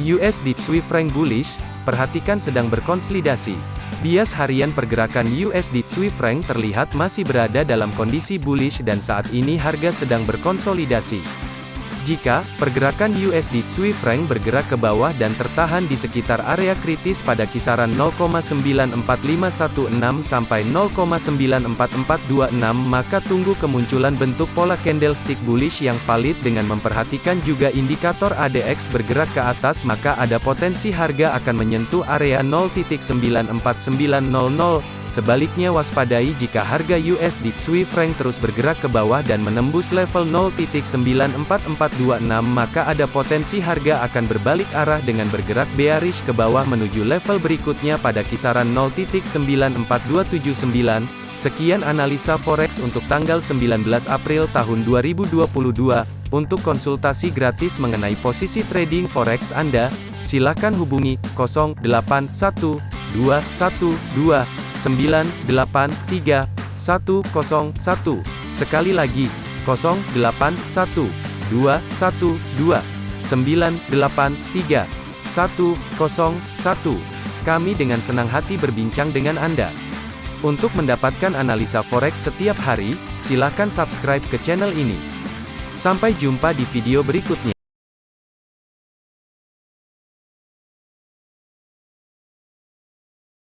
USD Swiss franc bullish, perhatikan sedang berkonsolidasi. Bias harian pergerakan USD Swiss franc terlihat masih berada dalam kondisi bullish dan saat ini harga sedang berkonsolidasi. Jika pergerakan USD Swiss bergerak ke bawah dan tertahan di sekitar area kritis pada kisaran 0,94516 sampai 0,94426 maka tunggu kemunculan bentuk pola candlestick bullish yang valid dengan memperhatikan juga indikator ADX bergerak ke atas maka ada potensi harga akan menyentuh area 0.94900 Sebaliknya waspadai jika harga USD Swiss franc terus bergerak ke bawah dan menembus level 0.94426 maka ada potensi harga akan berbalik arah dengan bergerak bearish ke bawah menuju level berikutnya pada kisaran 0.94279. Sekian analisa forex untuk tanggal 19 April tahun 2022. Untuk konsultasi gratis mengenai posisi trading forex Anda, silakan hubungi 081212 983 101. Sekali lagi, 081 212 983 101. Kami dengan senang hati berbincang dengan Anda. Untuk mendapatkan analisa forex setiap hari, silakan subscribe ke channel ini. Sampai jumpa di video berikutnya.